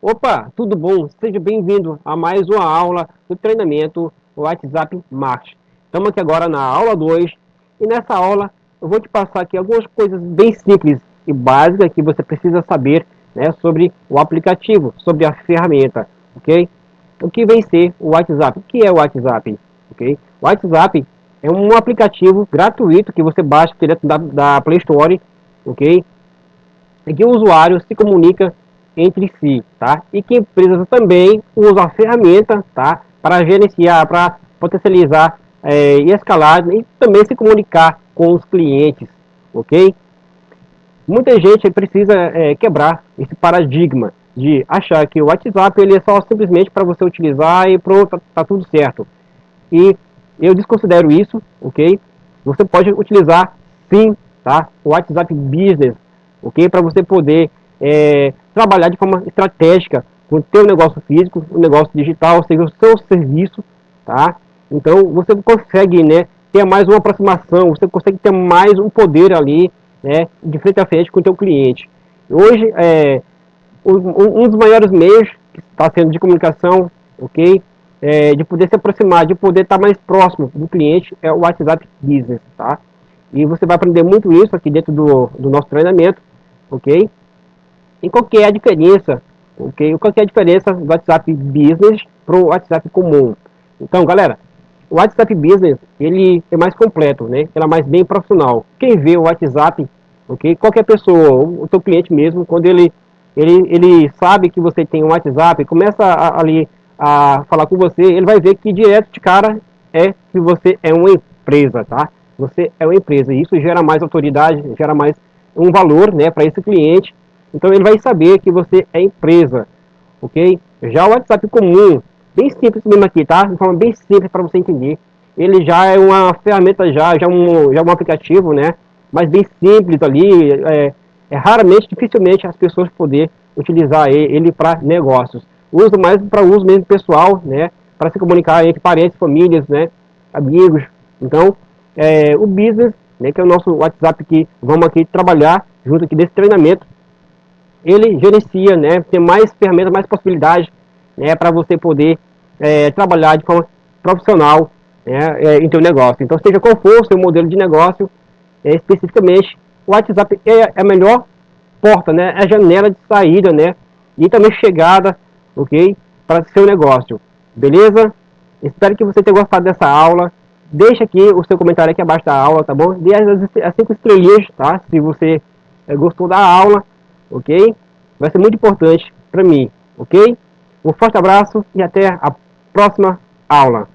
Opa, tudo bom? Seja bem-vindo a mais uma aula do treinamento WhatsApp Marketing. Estamos aqui agora na aula 2 e nessa aula eu vou te passar aqui algumas coisas bem simples e básicas que você precisa saber né, sobre o aplicativo, sobre a ferramenta, ok? O que vem ser o WhatsApp? O que é o WhatsApp? Ok? O WhatsApp é um aplicativo gratuito que você baixa direto da, da Play Store, ok? E que o usuário se comunica entre si, tá? E que empresas também usam a ferramenta, tá? Para gerenciar, para potencializar é, e escalar e também se comunicar com os clientes, ok? Muita gente precisa é, quebrar esse paradigma de achar que o WhatsApp ele é só simplesmente para você utilizar e pronto, tá, tá tudo certo. E eu desconsidero isso, ok? Você pode utilizar sim, tá? O WhatsApp Business, ok? Para você poder é, trabalhar de forma estratégica com o teu negócio físico, o negócio digital, ou seja, o seu serviço, tá? Então você consegue, né, ter mais uma aproximação, você consegue ter mais um poder ali, né, de frente a frente com o teu cliente. Hoje, é, um, dos maiores meios que está sendo de comunicação, ok, é, de poder se aproximar, de poder estar mais próximo do cliente é o WhatsApp Business, tá? E você vai aprender muito isso aqui dentro do, do nosso treinamento, ok? E qual é a diferença, ok? Qual que é a diferença do WhatsApp Business para o WhatsApp comum? Então, galera, o WhatsApp Business, ele é mais completo, né? Ele é mais bem profissional. Quem vê o WhatsApp, ok? Qualquer pessoa, o seu cliente mesmo, quando ele, ele, ele sabe que você tem um WhatsApp, começa a, ali a falar com você, ele vai ver que direto de cara é que você é uma empresa, tá? Você é uma empresa, e isso gera mais autoridade, gera mais um valor, né, para esse cliente, então ele vai saber que você é empresa, ok? Já o WhatsApp comum, bem simples mesmo aqui, tá? De forma bem simples para você entender. Ele já é uma ferramenta, já, já, um, já um aplicativo, né? Mas bem simples ali, é, é raramente, dificilmente as pessoas poder utilizar ele, para negócios. Uso mais para uso mesmo pessoal, né? Para se comunicar entre parentes, famílias, né? Amigos. Então, é, o business, né? Que é o nosso WhatsApp que vamos aqui trabalhar junto aqui desse treinamento ele gerencia, né, tem mais ferramentas, mais possibilidades, né, para você poder é, trabalhar de forma profissional né, é, em seu negócio. Então, seja qual for o seu modelo de negócio, é, especificamente, o WhatsApp é a melhor porta, né, é a janela de saída, né, e também chegada, ok, para seu negócio. Beleza? Espero que você tenha gostado dessa aula. Deixa aqui o seu comentário aqui abaixo da aula, tá bom? Dê as 5 estrelinhas, tá? Se você é, gostou da aula ok? Vai ser muito importante para mim, ok? Um forte abraço e até a próxima aula.